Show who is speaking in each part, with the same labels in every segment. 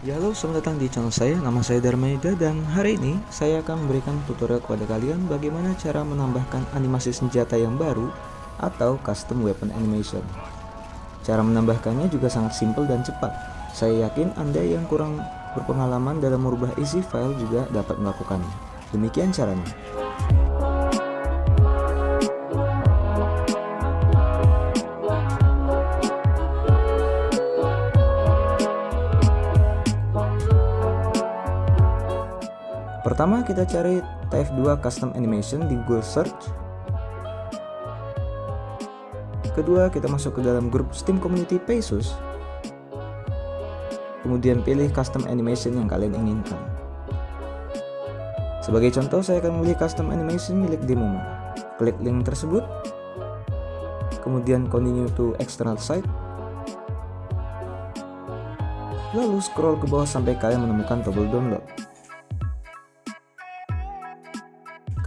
Speaker 1: Ya halo, selamat datang di channel saya, nama saya Dharma Yuda dan hari ini saya akan memberikan tutorial kepada kalian bagaimana cara menambahkan animasi senjata yang baru atau custom weapon animation. Cara menambahkannya juga sangat simpel dan cepat. Saya yakin Anda yang kurang berpengalaman dalam merubah isi file juga dapat melakukannya. Demikian caranya. Pertama kita cari TF2 Custom Animation di Google Search. Kedua kita masuk ke dalam grup Steam Community Pesos. Kemudian pilih Custom Animation yang kalian inginkan. Sebagai contoh saya akan memilih Custom Animation milik Demoma. Klik link tersebut. Kemudian continue to external site. Lalu scroll ke bawah sampai kalian menemukan tombol download.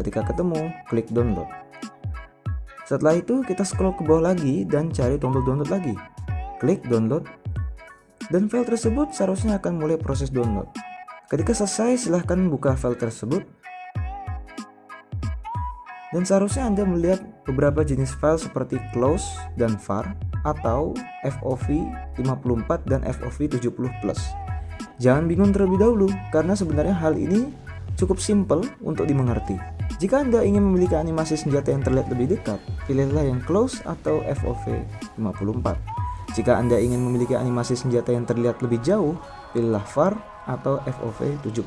Speaker 1: Ketika ketemu, klik download. Setelah itu kita scroll ke bawah lagi dan cari tombol download lagi. Klik download dan file tersebut seharusnya akan mulai proses download. Ketika selesai silahkan buka file tersebut dan seharusnya Anda melihat beberapa jenis file seperti close dan var atau FOV 54 dan FOV 70+. Jangan bingung terlebih dahulu karena sebenarnya hal ini cukup simple untuk dimengerti. Jika Anda ingin memiliki animasi senjata yang terlihat lebih dekat, pilihlah yang close atau FOV 54. Jika Anda ingin memiliki animasi senjata yang terlihat lebih jauh, pilihlah VAR atau FOV 70+.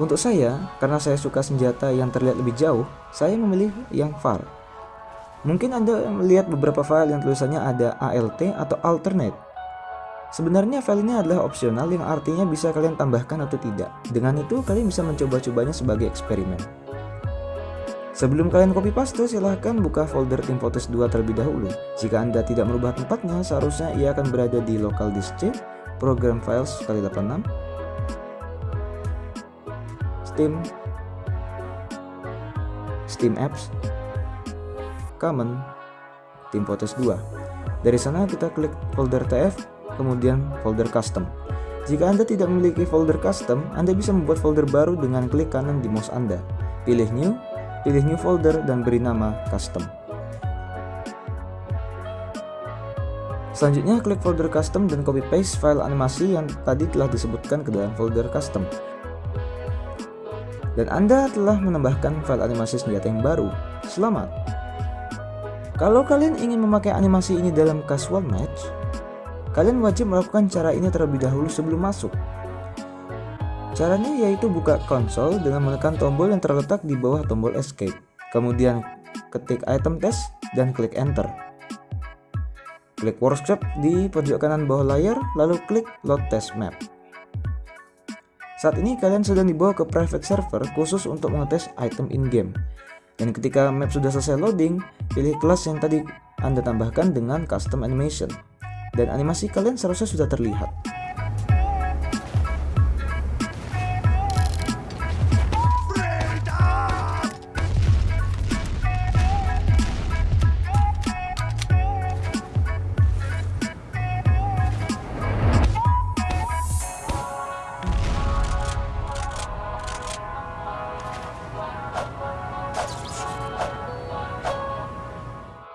Speaker 1: Untuk saya, karena saya suka senjata yang terlihat lebih jauh, saya memilih yang VAR. Mungkin Anda melihat beberapa file yang tulisannya ada ALT atau alternate. Sebenarnya file ini adalah opsional yang artinya bisa kalian tambahkan atau tidak. Dengan itu, kalian bisa mencoba-cobanya sebagai eksperimen. Sebelum kalian copy paste, silahkan buka folder Team Photos 2 terlebih dahulu. Jika Anda tidak merubah tempatnya, seharusnya ia akan berada di local disk C, program files kali 86, Steam, Steam Apps, Common, Team Photos 2. Dari sana kita klik folder TF, kemudian folder custom. Jika Anda tidak memiliki folder custom, Anda bisa membuat folder baru dengan klik kanan di mouse Anda. Pilih New, pilih new folder dan beri nama custom. Selanjutnya klik folder custom dan copy paste file animasi yang tadi telah disebutkan ke dalam folder custom. Dan Anda telah menambahkan file animasi senjata yang baru. Selamat! Kalau kalian ingin memakai animasi ini dalam casual match, kalian wajib melakukan cara ini terlebih dahulu sebelum masuk. Caranya yaitu buka konsol dengan menekan tombol yang terletak di bawah tombol escape. Kemudian ketik item test dan klik enter. Klik workshop di pojok kanan bawah layar lalu klik load test map. Saat ini kalian sedang dibawa ke private server khusus untuk mengetes item in-game. Dan ketika map sudah selesai loading, pilih kelas yang tadi Anda tambahkan dengan custom animation. Dan animasi kalian seharusnya sudah terlihat.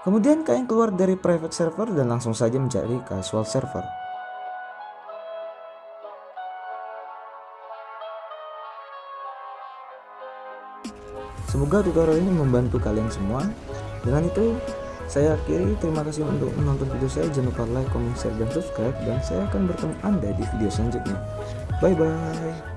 Speaker 1: Kemudian kalian keluar dari private server dan langsung saja mencari casual server. Semoga tutorial ini membantu kalian semua. Dengan itu, saya akhiri. Terima kasih untuk menonton video saya. Jangan lupa like, comment, share, dan subscribe. Dan saya akan bertemu Anda di video selanjutnya. Bye-bye.